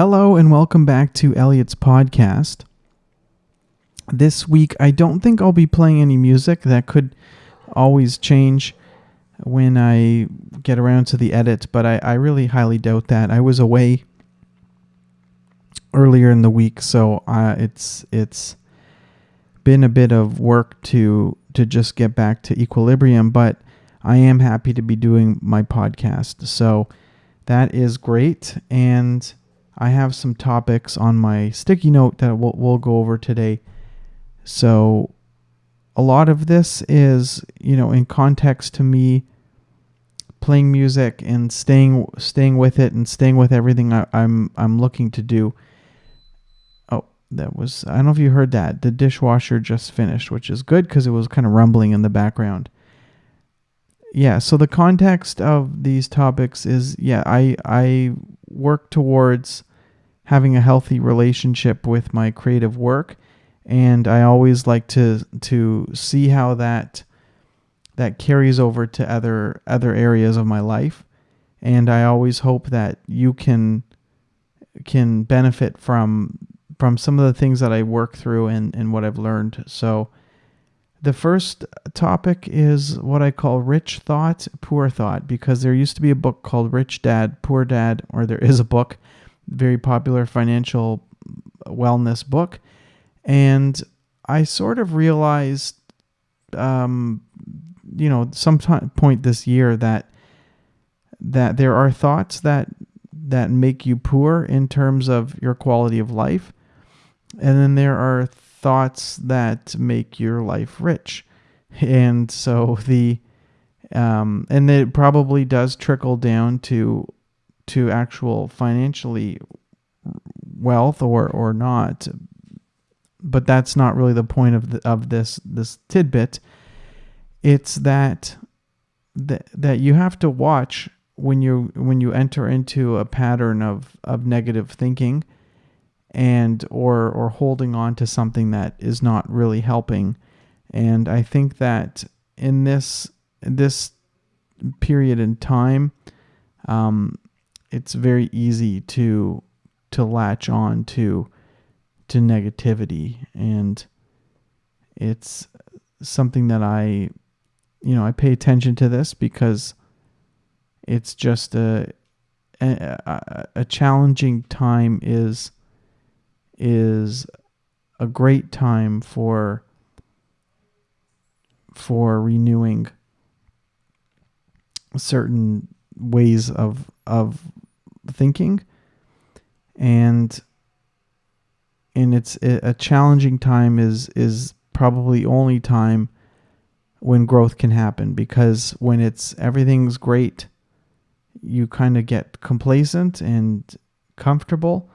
Hello and welcome back to Elliot's podcast. This week, I don't think I'll be playing any music. That could always change when I get around to the edit, but I, I really highly doubt that. I was away earlier in the week, so uh, it's it's been a bit of work to to just get back to equilibrium, but I am happy to be doing my podcast. So that is great and I have some topics on my sticky note that we'll, we'll go over today. So a lot of this is, you know, in context to me playing music and staying staying with it and staying with everything I, I'm I'm looking to do Oh, that was I don't know if you heard that. The dishwasher just finished, which is good because it was kind of rumbling in the background. Yeah, so the context of these topics is yeah, I I work towards having a healthy relationship with my creative work. And I always like to to see how that that carries over to other other areas of my life. And I always hope that you can can benefit from from some of the things that I work through and, and what I've learned. So, the first topic is what I call rich thought, poor thought, because there used to be a book called Rich Dad, Poor Dad, or there is a book, very popular financial wellness book. And I sort of realized, um, you know, some point this year that that there are thoughts that that make you poor in terms of your quality of life and then there are thoughts that make your life rich. And so the um, and it probably does trickle down to to actual financially wealth or or not. But that's not really the point of the, of this this tidbit. It's that that that you have to watch when you when you enter into a pattern of of negative thinking and or or holding on to something that is not really helping. And I think that in this this period in time, um, it's very easy to to latch on to to negativity, and it's something that I, you know, I pay attention to this because it's just a a, a challenging time is is a great time for for renewing certain ways of of thinking. And and it's a challenging time is is probably only time when growth can happen because when it's everything's great you kind of get complacent and comfortable.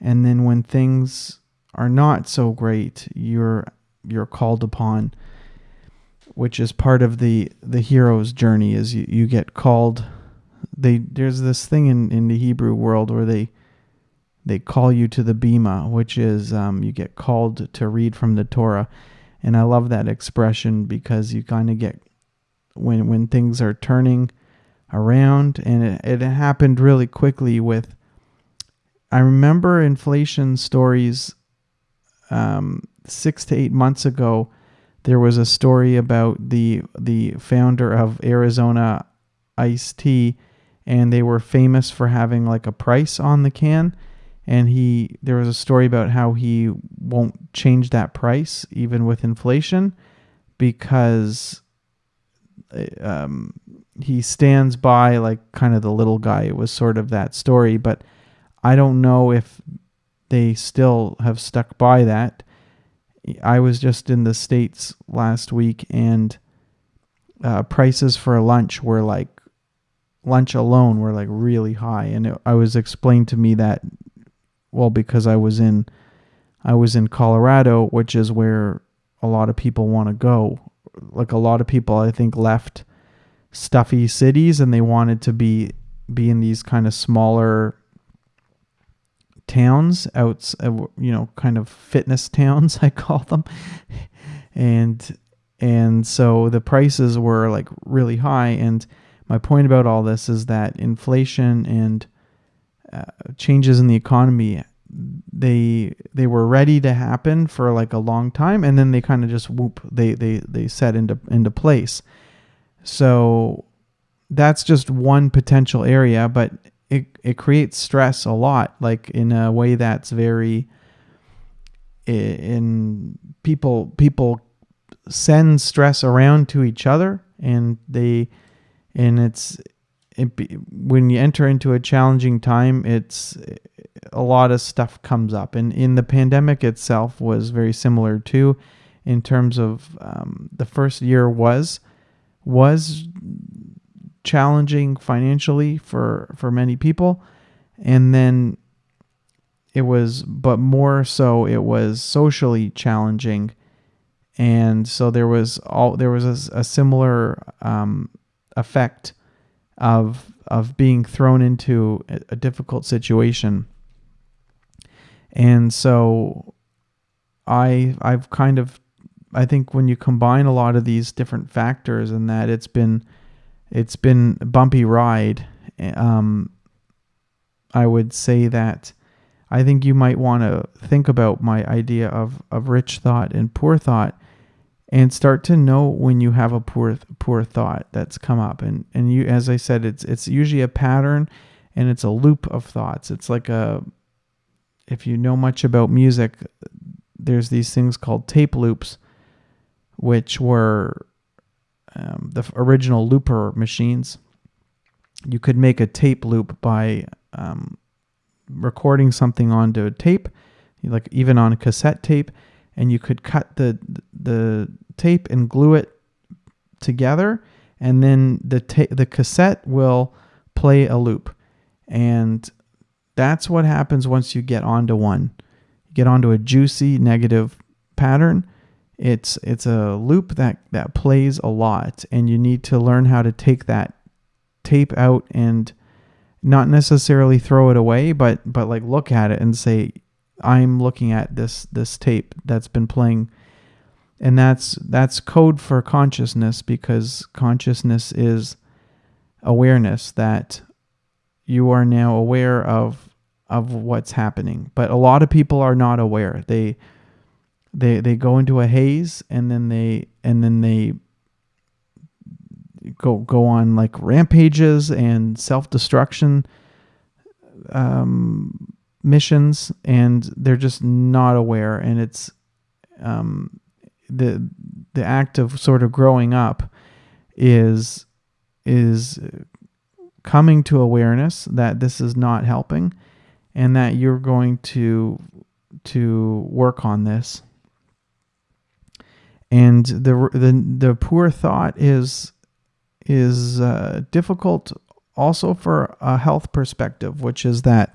And then when things are not so great you're you're called upon which is part of the the hero's journey is you, you get called they there's this thing in in the hebrew world where they they call you to the bema which is um, you get called to read from the torah and i love that expression because you kind of get when when things are turning around and it, it happened really quickly with I remember inflation stories um, six to eight months ago. There was a story about the the founder of Arizona iced tea, and they were famous for having like a price on the can. And he there was a story about how he won't change that price even with inflation because um, he stands by like kind of the little guy. It was sort of that story, but I don't know if they still have stuck by that. I was just in the States last week and uh, prices for lunch were like, lunch alone were like really high. And it, I was explained to me that, well, because I was in, I was in Colorado, which is where a lot of people want to go. Like a lot of people, I think, left stuffy cities and they wanted to be be in these kind of smaller towns out uh, you know kind of fitness towns i call them and and so the prices were like really high and my point about all this is that inflation and uh, changes in the economy they they were ready to happen for like a long time and then they kind of just whoop they they they set into into place. So that's just one potential area but it it creates stress a lot like in a way that's very in people people send stress around to each other and they and it's it be, when you enter into a challenging time it's a lot of stuff comes up. And in the pandemic itself was very similar too in terms of um, the first year was was challenging financially for for many people. And then it was but more so it was socially challenging. And so there was all there was a, a similar um, effect of of being thrown into a, difficult situation. And so i i've kind of i think when you combine a lot of these different factors and that it's been it's been a bumpy ride um, i would say that I think you might want to think about my idea of, of rich thought and poor thought and start to know when you have a poor poor thought that's come up. And and you as I said it's it's usually a pattern and it's a loop of thoughts. It's like a if you know much about music there's these things called tape loops which were um, the original looper machines. You could make a tape loop by um, recording something onto a tape, like even on cassette tape, and you could cut the the tape and glue it together, and then the ta- the cassette will play a loop, and that's what happens once you get onto one. You get onto a juicy negative pattern. It's it's a loop that that plays a lot, and you need to learn how to take that tape out and not necessarily throw it away, but but like look at it and say, I'm looking at this this tape that's been playing. And that's that's code for consciousness because consciousness is awareness that you are now aware of of what's happening. But a lot of people are not aware. They they they go into a haze and then they and then they go go on like rampages and self destruction um, missions, and they're just not aware. And it's um, the the act of sort of growing up is is coming to awareness that this is not helping, and that you're going to to work on this and the the the poor thought is is uh, difficult also for a health perspective, which is that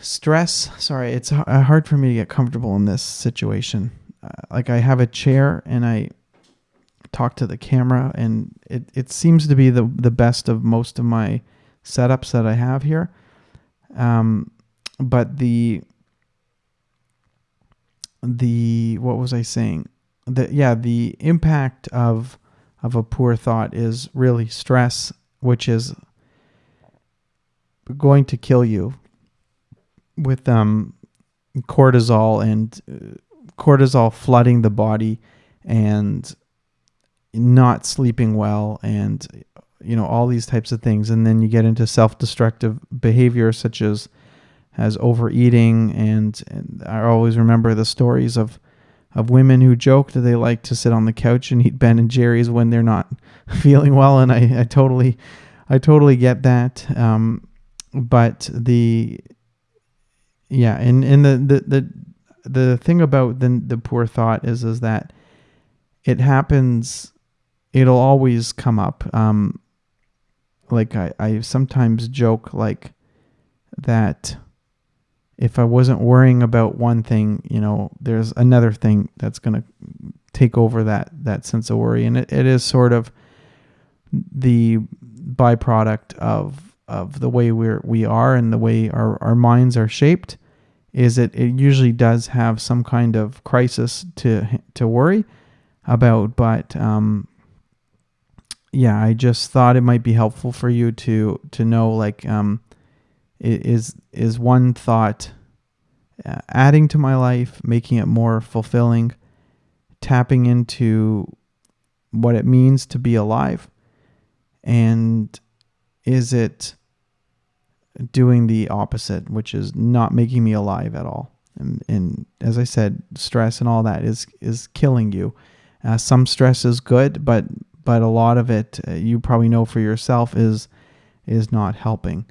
stress. Sorry, it's uh, hard for me to get comfortable in this situation. Uh, like I have a chair and I talk to the camera, and it, it seems to be the the best of most of my setups that I have here. Um, but the the what was I saying? The yeah, the impact of of a poor thought is really stress, which is going to kill you with um, cortisol and uh, cortisol flooding the body and not sleeping well and you know all these types of things. And then you get into self-destructive behavior such as as overeating. And, and I always remember the stories of of women who joke that they like to sit on the couch and eat Ben and Jerry's when they're not feeling well, and I, I totally, I totally get that. Um, but the, yeah, and and the the the the thing about the the poor thought is is that it happens, it'll always come up. Um, like I I sometimes joke like that if I wasn't worrying about one thing, you know, there's another thing that's going to take over that that sense of worry, and it, it is sort of the byproduct of of the way we're we are and the way our, our minds are shaped is it it usually does have some kind of crisis to to worry about but um yeah i just thought it might be helpful for you to to know like um is is one thought uh, adding to my life, making it more fulfilling, tapping into what it means to be alive, and is it doing the opposite, which is not making me alive at all? And, and as I said, stress and all that is is killing you. Uh, some stress is good, but but a lot of it, uh, you probably know for yourself, is is not helping.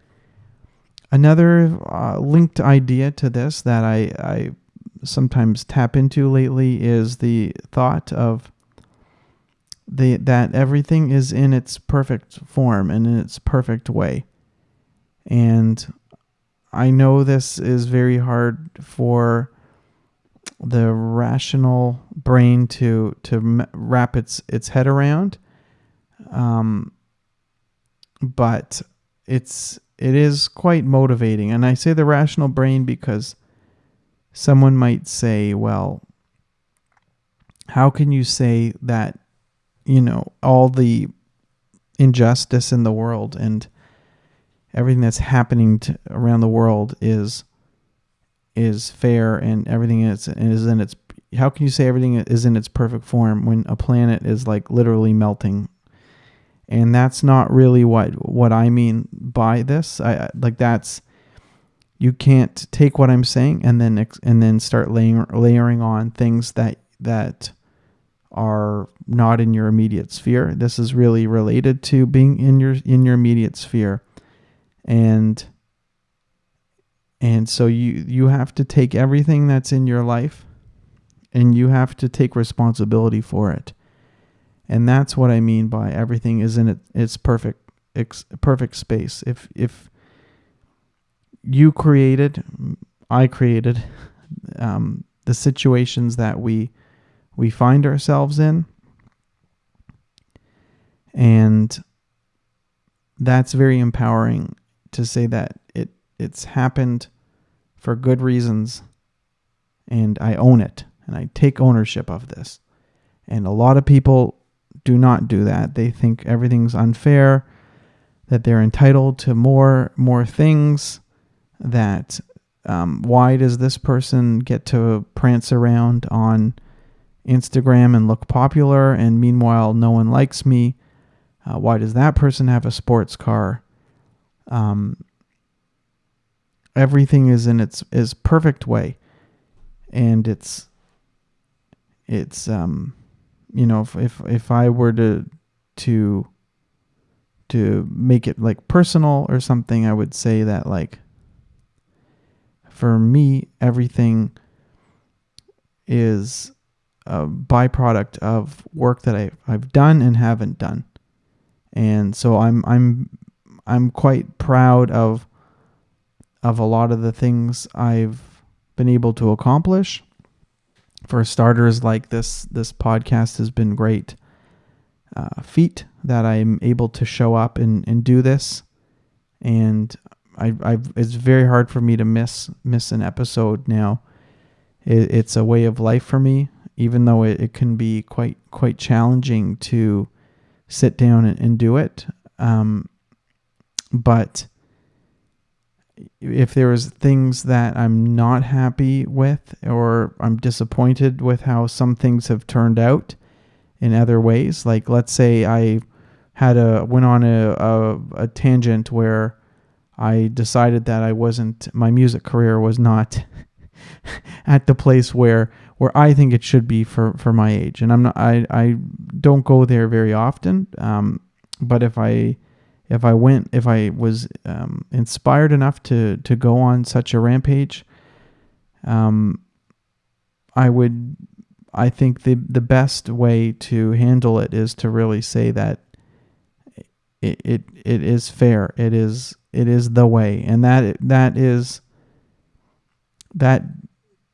Another uh, linked idea to this that I, I sometimes tap into lately is the thought of the that everything is in its perfect form and in its perfect way. And I know this is very hard for the rational brain to to wrap its its head around. Um, but it's it is quite motivating, and I say the rational brain because someone might say, "Well, how can you say that you know all the injustice in the world and everything that's happening to, around the world is is fair and everything is is in its how can you say everything is in its perfect form when a planet is like literally melting? And that's not really what what I mean by this. I like that's you can't take what I'm saying and then and then start layering layering on things that that are not in your immediate sphere. This is really related to being in your in your immediate sphere and and so you you have to take everything that's in your life and you have to take responsibility for it. And that's what I mean by everything is in it, its perfect its perfect space. If if you created, I created um, the situations that we we find ourselves in, and that's very empowering to say that it it's happened for good reasons and I own it and I take ownership of this. And a lot of people do not do that. They think everything's unfair, that they're entitled to more more things, that um, why does this person get to prance around on Instagram and look popular and meanwhile no one likes me? Uh, why does that person have a sports car? Um, everything is in its is perfect way and it's it's um you know if if, if i were to to to make it like personal or something i would say that like for me everything is a byproduct of work that I, I've done and haven't done. And so I'm I'm I'm quite proud of of a lot of the things I've been able to accomplish. For starters, like this, this podcast has been great uh, feat that I'm able to show up and, and do this. And I, I've, it's very hard for me to miss miss an episode now. It, it's a way of life for me, even though it, it can be quite quite challenging to sit down and, and do it. Um, but if there was things that I'm not happy with or I'm disappointed with how some things have turned out in other ways, like let's say I had a went on a, a, a tangent where I decided that I wasn't my music career was not at the place where where I think it should be for for my age, and I'm not I I don't go there very often. Um, but if I if I went, if I was um, inspired enough to to go on such a rampage, um, I would. I think the the best way to handle it is to really say that it it, it is fair. It is it is the way, and that that is that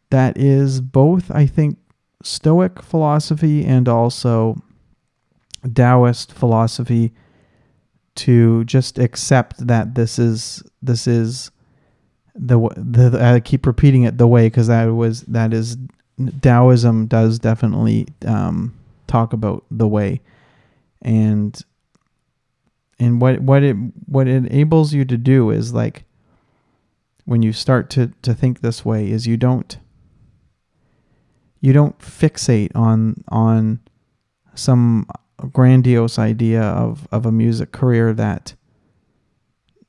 that is both. I think Stoic philosophy and also Taoist philosophy to just accept that this is this is the the I keep repeating it the way because that was that is Taoism does definitely um, talk about the way. And and what what it what it enables you to do is like when you start to to think this way is you don't you don't fixate on on some grandiose idea of of a music career that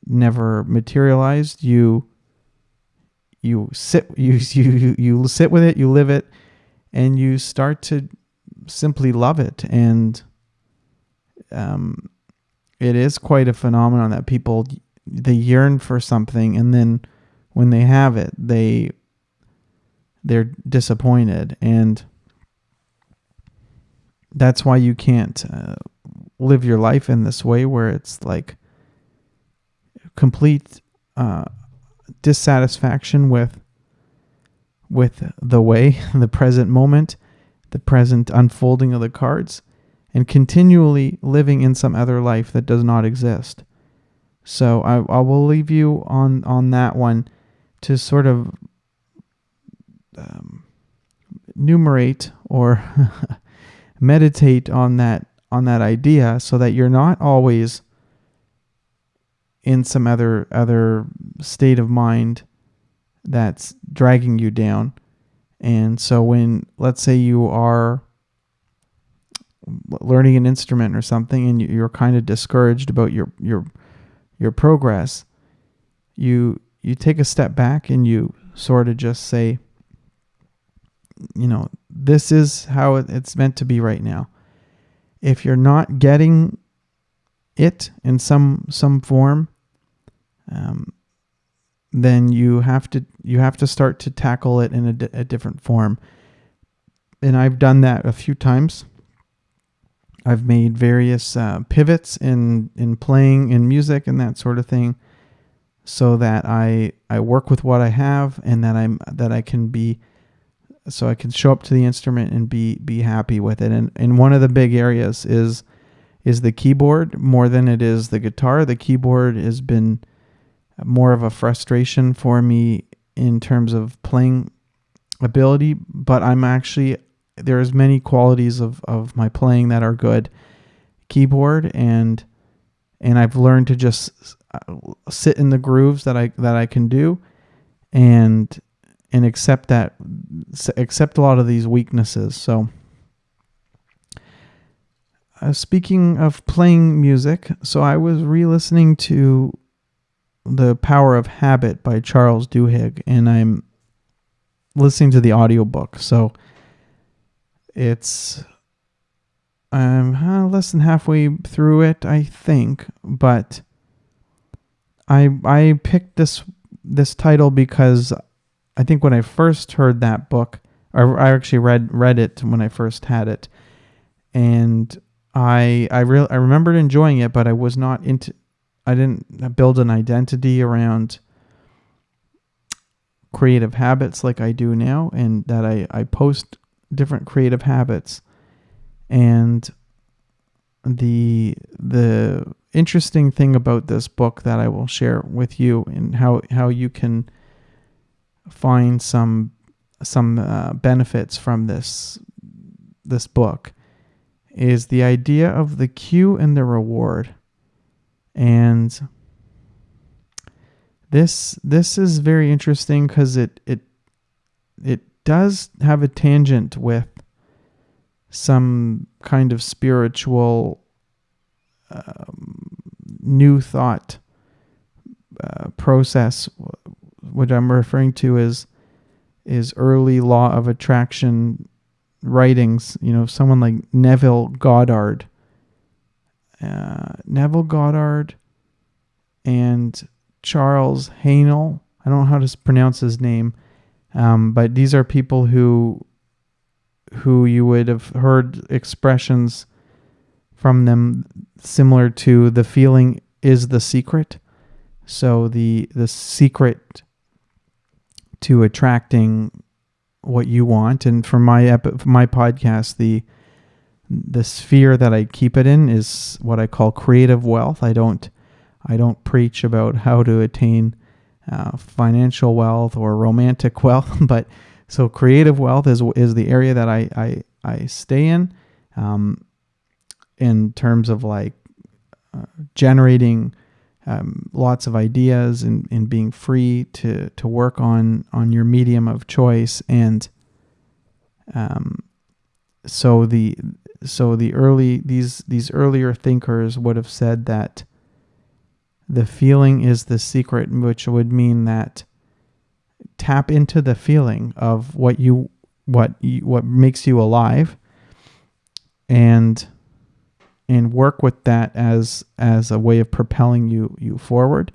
never materialized. You you sit you you you sit with it you live it and you start to simply love it. And um it is quite a phenomenon that people they yearn for something and then when they have it they they're disappointed. And that's why you can't uh, live your life in this way where it's like complete uh, dissatisfaction with with the way the present moment the present unfolding of the cards and continually living in some other life that does not exist. So I, I will leave you on on that one to sort of um, numerate or meditate on that on that idea so that you're not always in some other other state of mind that's dragging you down. And so when let's say you are learning an instrument or something and you're kind of discouraged about your your your progress you you take a step back and you sort of just say you know, this is how it's meant to be right now. If you're not getting it in some some form, um, then you have to you have to start to tackle it in a, di- a different form. And I've done that a few times. I've made various uh, pivots in in playing in music and that sort of thing, so that I I work with what I have and that I'm that I can be so I can show up to the instrument and be be happy with it. And and one of the big areas is is the keyboard more than it is the guitar. The keyboard has been more of a frustration for me in terms of playing ability, but I'm actually there's many qualities of, of my playing that are good keyboard and and I've learned to just uh, sit in the grooves that I that I can do and and accept that accept a lot of these weaknesses. So uh, speaking of playing music so i was re-listening to the power of habit by charles duhigg and i'm listening to the audiobook. So it's i'm uh, less than halfway through it i think but i i picked this this title because I think when I first heard that book, I actually read read it when I first had it, and I I real I remembered enjoying it, but I was not into. I didn't build an identity around creative habits like I do now, and that I I post different creative habits, and the the interesting thing about this book that I will share with you and how how you can find some some uh, benefits from this this book is the idea of the cue and the reward. And this this is very interesting because it it it does have a tangent with some kind of spiritual um, new thought uh, process what I'm referring to is is early law of attraction writings. You know, someone like Neville Goddard, uh, Neville Goddard, and Charles Haanel. I don't know how to pronounce his name, um, but these are people who who you would have heard expressions from them similar to the feeling is the secret. So the the secret to attracting what you want. And for my for my podcast, the the sphere that I keep it in is what I call creative wealth. I don't I don't preach about how to attain uh, financial wealth or romantic wealth, but so creative wealth is is the area that I I, I stay in, um, in terms of like uh, generating um, lots of ideas and, and being free to, to work on, on your medium of choice. And um, so the so the early these these earlier thinkers would have said that the feeling is the secret, which would mean that tap into the feeling of what you what you, what makes you alive and and work with that as as a way of propelling you you forward.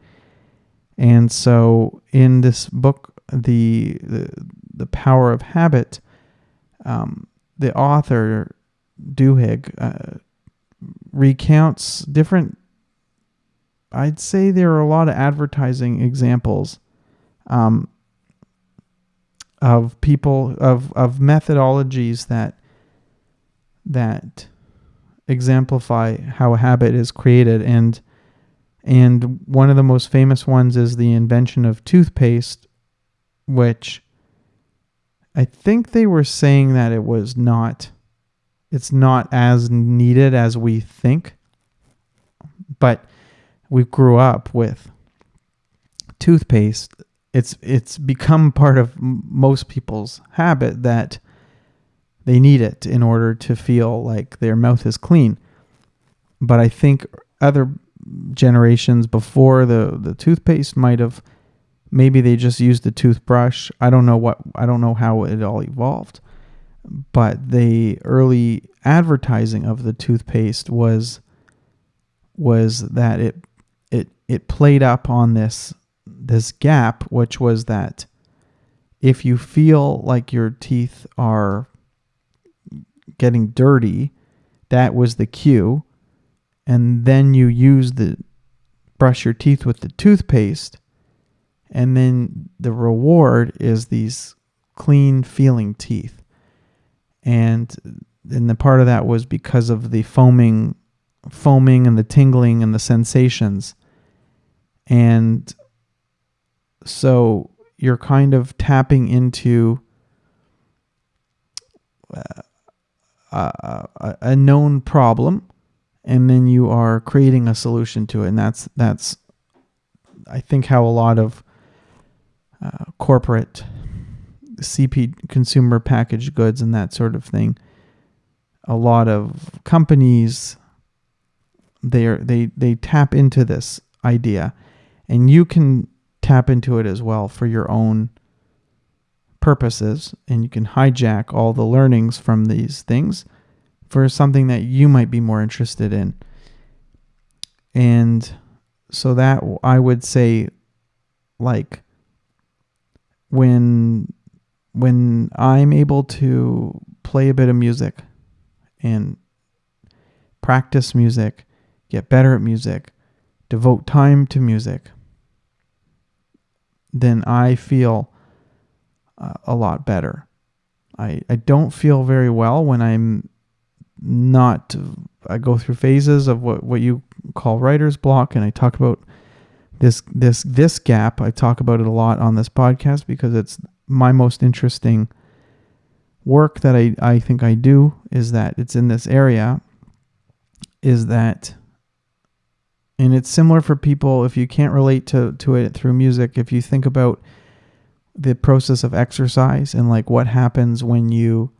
And so in this book, the the, the power of habit, um, the author Duhigg uh, recounts different. I'd say there are a lot of advertising examples um, of people of of methodologies that that exemplify how a habit is created. And and one of the most famous ones is the invention of toothpaste which I think they were saying that it was not it's not as needed as we think but we grew up with toothpaste. It's it's become part of most people's habit that they need it in order to feel like their mouth is clean. But I think other generations before the, the toothpaste might have maybe they just used the toothbrush. I don't know what I don't know how it all evolved. But the early advertising of the toothpaste was was that it it it played up on this this gap which was that if you feel like your teeth are getting dirty, that was the cue. And then you use the brush your teeth with the toothpaste. And then the reward is these clean feeling teeth. And and the part of that was because of the foaming foaming and the tingling and the sensations. And so you're kind of tapping into uh, a, known problem and then you are creating a solution to it. And that's that's i think how a lot of uh, corporate cp consumer packaged goods and that sort of thing a lot of companies they are, they they tap into this idea. And you can tap into it as well for your own purposes and you can hijack all the learnings from these things for something that you might be more interested in. And so that I would say like when when I'm able to play a bit of music and practice music, get better at music, devote time to music, then I feel uh, a lot better. I, I don't feel very well when I'm not. I go through phases of what, what you call writer's block, and I talk about this this this gap. I talk about it a lot on this podcast because it's my most interesting work that I, I think I do is that it's in this area is that and it's similar for people if you can't relate to, to it through music if you think about the process of exercise and like what happens when you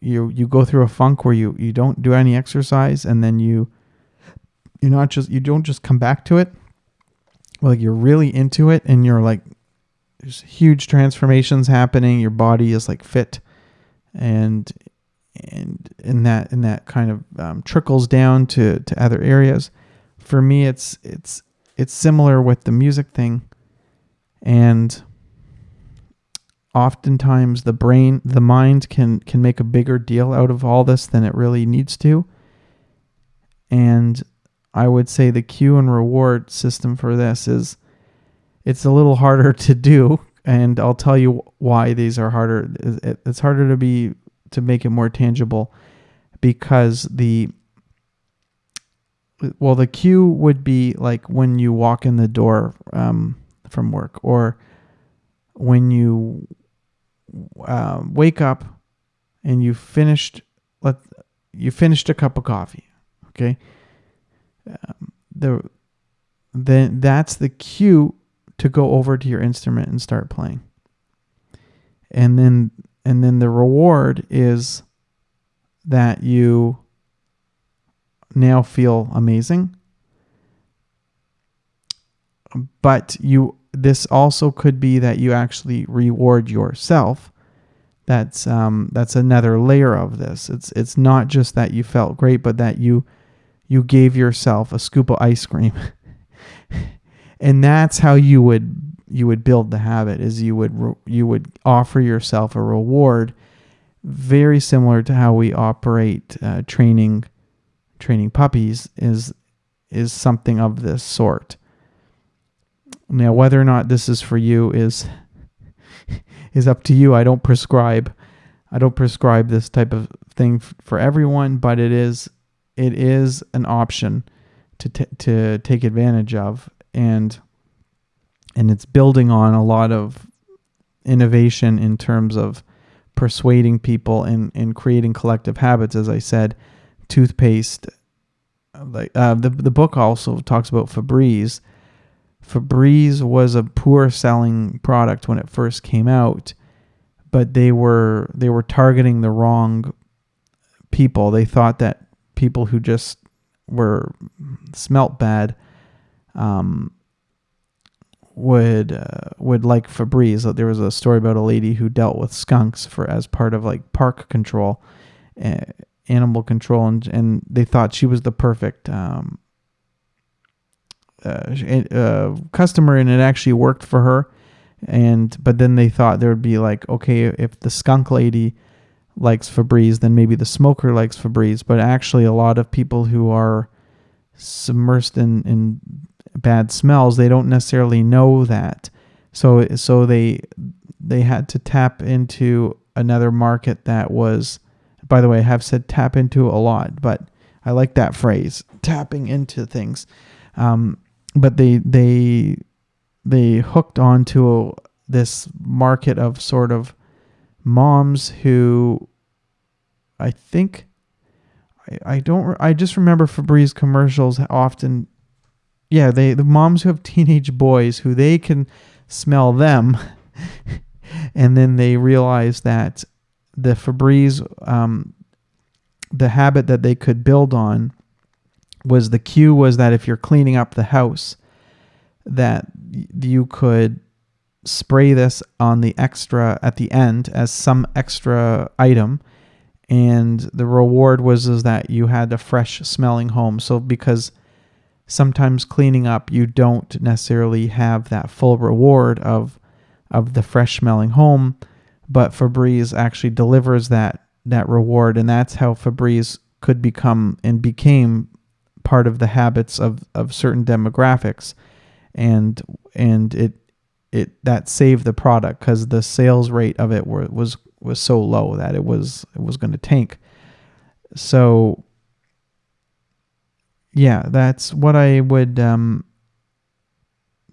you you go through a funk where you you don't do any exercise and then you you're not just you don't just come back to it? Like you're really into it and you're like there's huge transformations happening your body is like fit and and in that in that kind of um, trickles down to to other areas. For me it's it's it's similar with the music thing and oftentimes the brain the mind can can make a bigger deal out of all this than it really needs to. And i would say the cue and reward system for this is it's a little harder to do and i'll tell you why these are harder. It's harder to be to make it more tangible because the well the cue would be like when you walk in the door um, from work or when you uh, wake up and you finished let you finished a cup of coffee okay um, the then that's the cue to go over to your instrument and start playing. And then and then the reward is that you now feel amazing. But you this also could be that you actually reward yourself. That's um, that's another layer of this. It's it's not just that you felt great, but that you you gave yourself a scoop of ice cream. and that's how you would you would build the habit is you would you would offer yourself a reward very similar to how we operate uh, training training puppies is is something of this sort now whether or not this is for you is is up to you. I don't prescribe i don't prescribe this type of thing for everyone but it is it is an option to t- to take advantage of. And and it's building on a lot of innovation in terms of persuading people and, and creating collective habits as i said toothpaste like uh, the, the book also talks about febreze febreze was a poor selling product when it first came out but they were they were targeting the wrong people they thought that people who just were smelt bad um, would uh, would like Febreze. There was a story about a lady who dealt with skunks for as part of like park control, uh, animal control, and and they thought she was the perfect um, uh, uh, customer, and it actually worked for her. And but then they thought there would be like, okay, if the skunk lady likes Febreze, then maybe the smoker likes Febreze. But actually, a lot of people who are submersed in, in bad smells, they don't necessarily know that. So so they they had to tap into another market that was by the way, I have said tap into a lot, but I like that phrase, tapping into things. Um, but they they they hooked onto this market of sort of moms who I think I, I don't I just remember Febreze commercials often yeah, they the moms who have teenage boys who they can smell them, and then they realize that the Febreze, um, the habit that they could build on, was the cue was that if you're cleaning up the house, that you could spray this on the extra at the end as some extra item. And the reward was is that you had a fresh smelling home. So because sometimes cleaning up you don't necessarily have that full reward of of the fresh smelling home but Febreze actually delivers that that reward. And that's how Febreze could become and became part of the habits of of certain demographics and and it it that saved the product cuz the sales rate of it were, was was so low that it was it was going to tank so yeah, that's what I would. Um,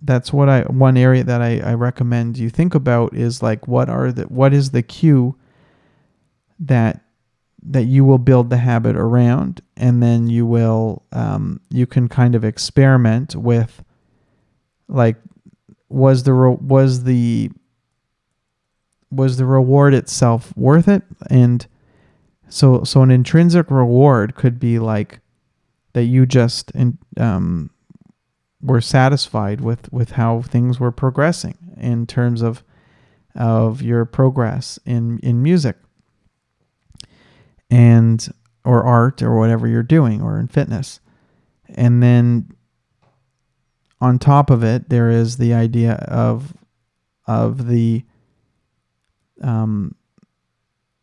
that's what I one area that I, I recommend you think about is like what are the what is the cue that that you will build the habit around, and then you will um, you can kind of experiment with like was the was the was the reward itself worth it? And so so an intrinsic reward could be like that you just um, were satisfied with with how things were progressing in terms of of your progress in in music and or art or whatever you're doing or in fitness. And then on top of it there is the idea of of the um,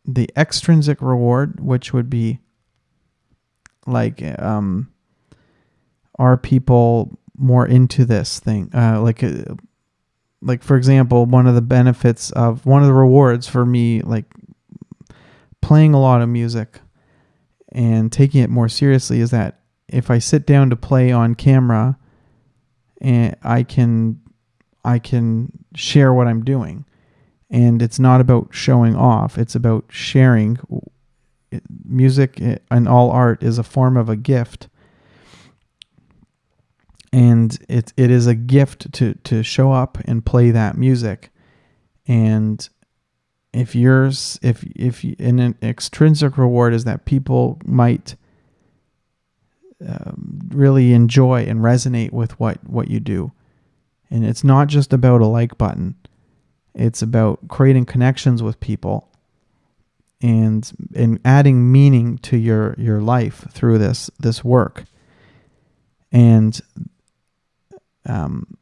the extrinsic reward which would be like um are people more into this thing? Uh like uh, like for example one of the benefits of one of the rewards for me like playing a lot of music and taking it more seriously is that if I sit down to play on camera and I can I can share what I'm doing. And it's not about showing off it's about sharing. Music eh, and all art is a form of a gift. and it it is a gift to to show up and play that music. And if yours if if in an extrinsic reward is that people might um, really enjoy and resonate with what what you do. And it's not just about a like button. It's about creating connections with people and and adding meaning to your your life through this this work. And um,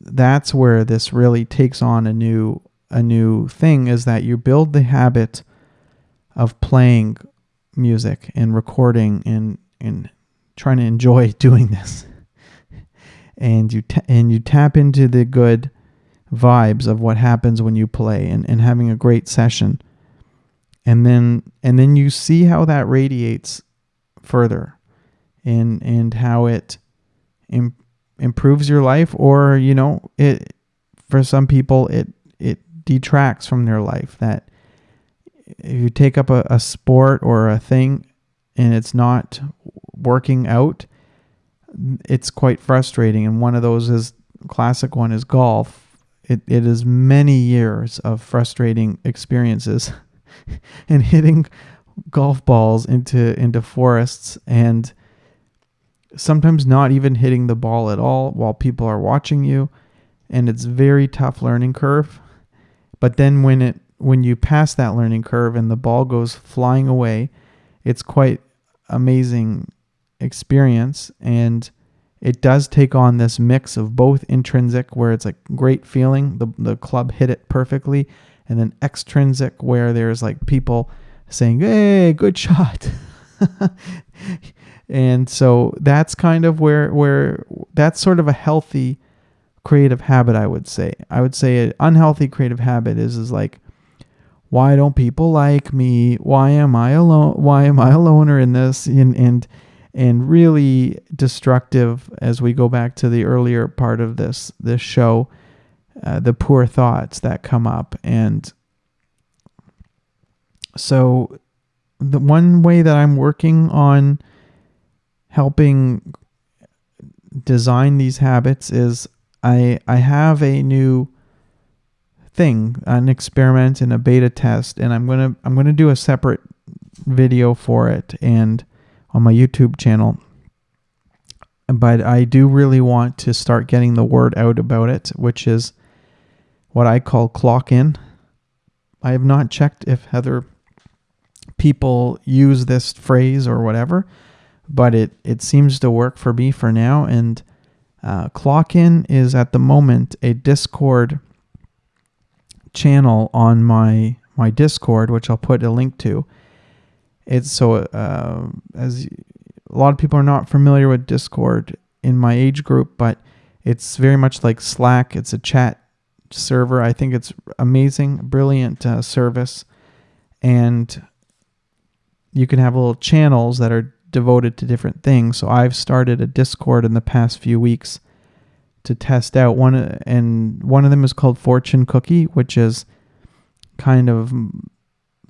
that's where this really takes on a new a new thing is that you build the habit of playing music and recording and and trying to enjoy doing this. And you and you tap into the good vibes of what happens when you play and, and having a great session. And then and then you see how that radiates further and and how it Im- improves your life or you know it for some people it detracts from their life that if you take up a, a sport or a thing and it's not working out it's quite frustrating. And one of those is classic one is golf. It, it is many years of frustrating experiences and hitting golf balls into into forests and sometimes not even hitting the ball at all while people are watching you. And it's very tough learning curve but then when it when you pass that learning curve and the ball goes flying away it's quite amazing experience. And it does take on this mix of both intrinsic where it's like great feeling the, the club hit it perfectly and then extrinsic where there's like people saying hey good shot. And so that's kind of where where that's sort of a healthy creative habit i would say. I would say an unhealthy creative habit is is like why don't people like me? Why am i alone why am i a loner in this? And and and really destructive as we go back to the earlier part of this this show uh, the poor thoughts that come up. And so the one way that i'm working on helping design these habits is I I have a new thing, an experiment and a beta test, and I'm gonna I'm gonna do a separate video for it and on my YouTube channel. But I do really want to start getting the word out about it, which is what I call clock in. I have not checked if other people use this phrase or whatever, but it it seems to work for me for now. And uh, Clockin is at the moment a Discord channel on my my Discord, which I'll put a link to. It's so uh, as a lot of people are not familiar with Discord in my age group, but it's very much like Slack. It's a chat server. I think it's amazing, brilliant uh, service, and you can have little channels that are devoted to different things. So I've started a Discord in the past few weeks to test out one and one of them is called Fortune Cookie, which is kind of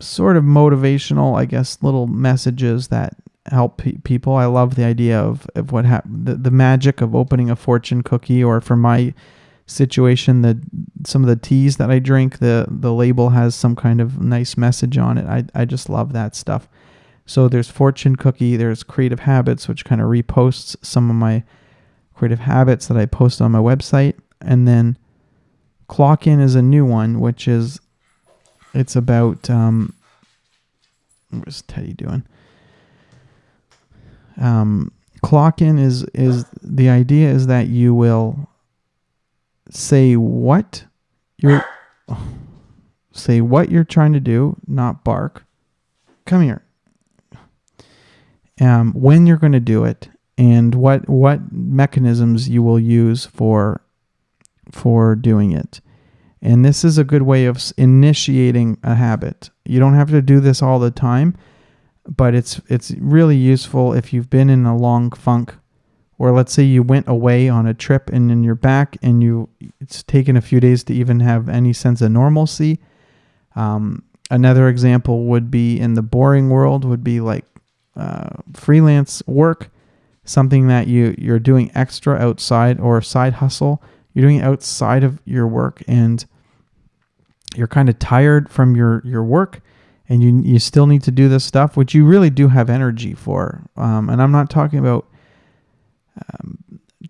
sort of motivational, I guess, little messages that help pe- people. I love the idea of, of what happened, the, the magic of opening a fortune cookie, or for my situation, the some of the teas that I drink, the the label has some kind of nice message on it. I I just love that stuff. So there's Fortune Cookie, there's Creative Habits, which kind of reposts some of my creative habits that I post on my website. And then Clock In is a new one, which is it's about um what's Teddy doing? Um clock in is is the idea is that you will say what you're say what you're trying to do, not bark. Come here um, when you're going to do it, and what what mechanisms you will use for for doing it. And this is a good way of initiating a habit. You don't have to do this all the time, but it's it's really useful if you've been in a long funk or let's say you went away on a trip and then you're back and you it's taken a few days to even have any sense of normalcy. Um, another example would be in the boring world would be like uh, freelance work, something that you you're doing extra outside or side hustle. You're doing outside of your work and you're kind of tired from your your work and you you still need to do this stuff which you really do have energy for. Um, and i'm not talking about um,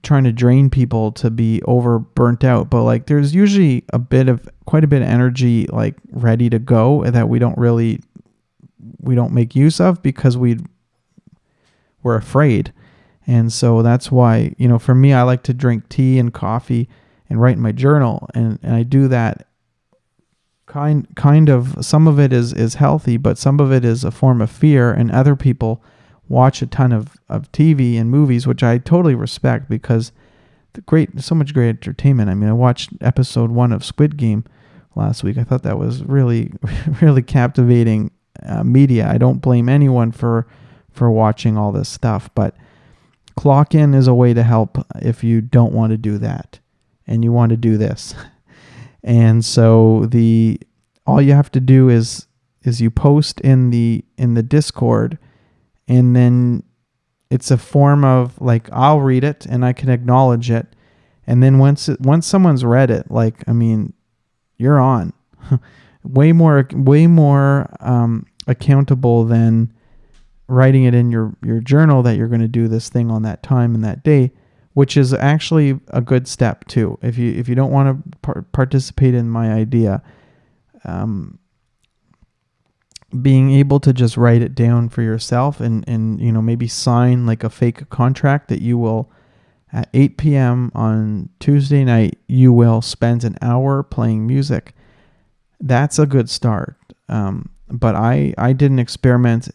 trying to drain people to be over burnt out but like there's usually a bit of quite a bit of energy like ready to go that we don't really we don't make use of because we we're afraid and so that's why, you know, for me, I like to drink tea and coffee and write in my journal. And, and I do that kind kind of some of it is is healthy, but some of it is a form of fear. And other people watch a ton of, of TV and movies, which I totally respect because the great so much great entertainment. I mean, I watched episode one of Squid Game last week. I thought that was really really captivating uh, media. I don't blame anyone for for watching all this stuff, but Clock in is a way to help if you don't want to do that and you want to do this. And so the all you have to do is is you post in the in the Discord and then it's a form of like I'll read it and I can acknowledge it. And then once it, once someone's read it, like I mean, you're on. way more way more um, accountable than writing it in your, your journal that you're going to do this thing on that time and that day, which is actually a good step too. If you if you don't want to par- participate in my idea, um, being able to just write it down for yourself and and you know maybe sign like a fake contract that you will at 8 p.m. on Tuesday night you will spend an hour playing music. That's a good start. Um, but I I did an experiment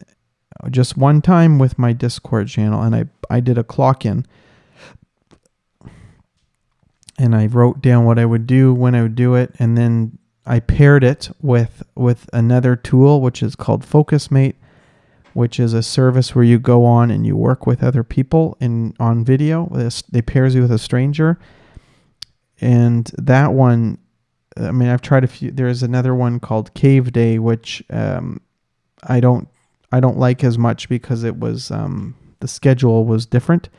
just one time with my Discord channel, and I I did a clock in, and I wrote down what I would do when I would do it, and then I paired it with with another tool which is called FocusMate, which is a service where you go on and you work with other people in on video. This they pairs you with a stranger, and that one. I mean, I've tried a few. There's another one called Cave Day, which um, I don't I don't like as much because it was um, the schedule was different.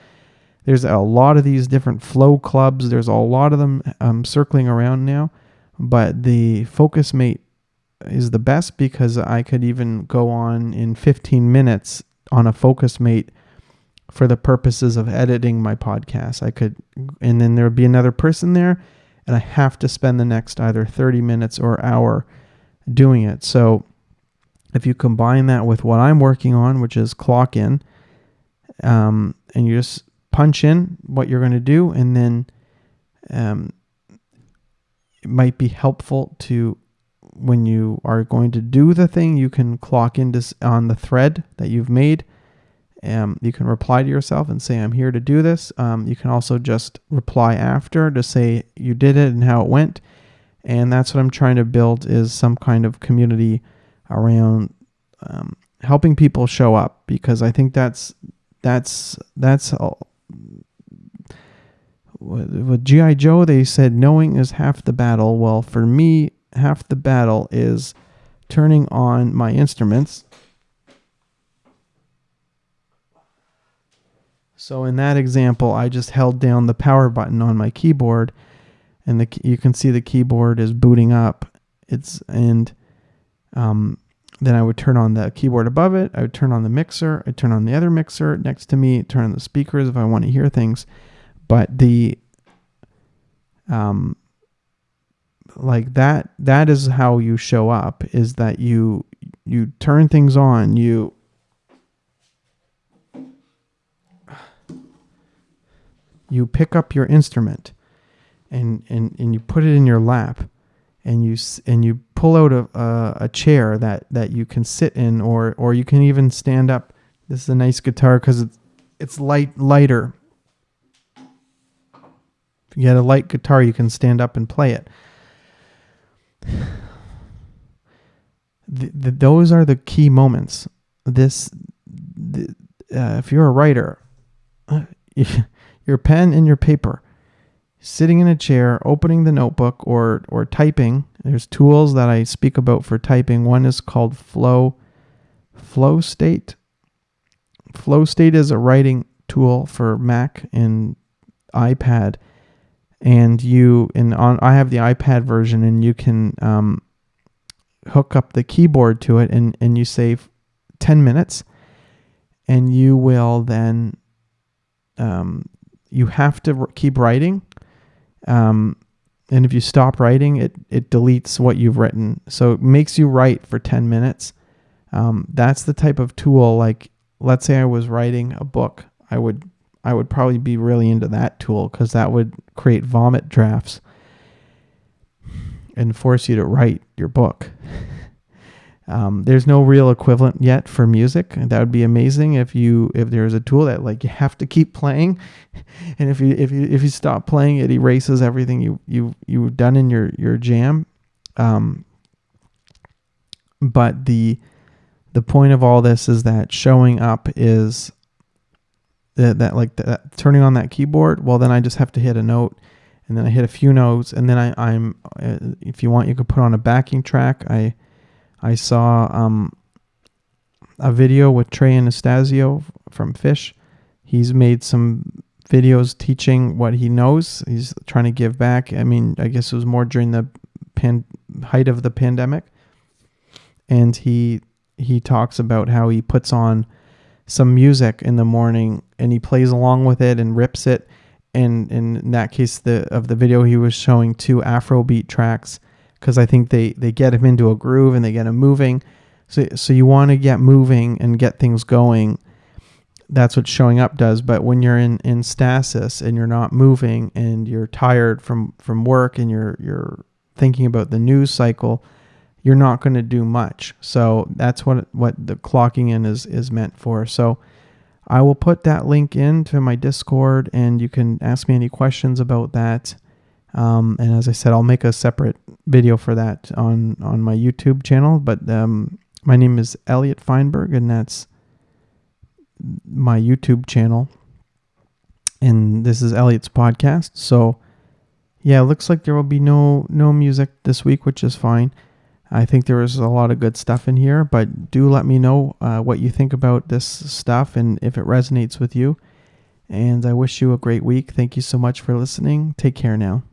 There's a lot of these different flow clubs. There's a lot of them um, circling around now, but the Focus Mate is the best because I could even go on in 15 minutes on a Focus Mate for the purposes of editing my podcast. I could, and then there would be another person there, and I have to spend the next either 30 minutes or hour doing it. So if you combine that with what I'm working on, which is clock in, um, and you just punch in what you're going to do, and then um, it might be helpful to when you are going to do the thing, you can clock into on the thread that you've made. Um, you can reply to yourself and say, I'm here to do this. Um, you can also just reply after to say you did it and how it went. And that's what I'm trying to build is some kind of community around um, helping people show up because I think that's that's that's all. With GI Joe, they said knowing is half the battle. Well, for me, half the battle is turning on my instruments. So in that example, I just held down the power button on my keyboard, and the you can see the keyboard is booting up. It's and um, then I would turn on the keyboard above it. I would turn on the mixer. I'd turn on the other mixer next to me. Turn on the speakers if I want to hear things. But the um, like that that is how you show up. Is that you you turn things on. You you pick up your instrument and, and, and you put it in your lap and you and you pull out a, a, a, chair that, that you can sit in or or you can even stand up. This is a nice guitar because it's it's light lighter. If you get a light guitar, you can stand up and play it. The, the, those are the key moments. This, the, uh, if you're a writer, your pen and your paper sitting in a chair, opening the notebook or or typing. There's tools that I speak about for typing. One is called Flow Flow State. Flow State is a writing tool for Mac and iPad, and you and on I have the iPad version, and you can um, hook up the keyboard to it, and and you save ten minutes, and you will then um, you have to keep writing. Um, and if you stop writing, it it deletes what you've written. So it makes you write for 10 minutes. Um, that's the type of tool. Like, let's say I was writing a book, I would I would probably be really into that tool because that would create vomit drafts and force you to write your book. Um, there's no real equivalent yet for music. That would be amazing if you if there's a tool that like you have to keep playing, and if you if you if you stop playing, it erases everything you you you've done in your your jam. Um, but the the point of all this is that showing up is that, that like that, turning on that keyboard. Well, then I just have to hit a note, and then I hit a few notes, and then I, I'm uh, if you want, you could put on a backing track. I I saw um, a video with Trey Anastasio from Phish. He's made some videos teaching what he knows. He's trying to give back. I mean, I guess it was more during the pan- height of the pandemic, and he he talks about how he puts on some music in the morning and he plays along with it and rips it. And, and in that case, the of the video, he was showing two Afrobeat tracks because I think they they get him into a groove and they get him moving. So so you want to get moving and get things going. That's what showing up does. But when you're in, in stasis and you're not moving and you're tired from, from work and you're you're thinking about the news cycle, you're not going to do much. So that's what what the clocking in is is meant for. So I will put that link into my Discord and you can ask me any questions about that. Um, and as I said, I'll make a separate video for that on on my YouTube channel. But um, my name is Elliot Feinberg, and that's my YouTube channel. And this is Elliot's podcast. So yeah, it looks like there will be no no music this week, which is fine. I think there is a lot of good stuff in here, but do let me know uh, what you think about this stuff and if it resonates with you. And I wish you a great week. Thank you so much for listening. Take care now.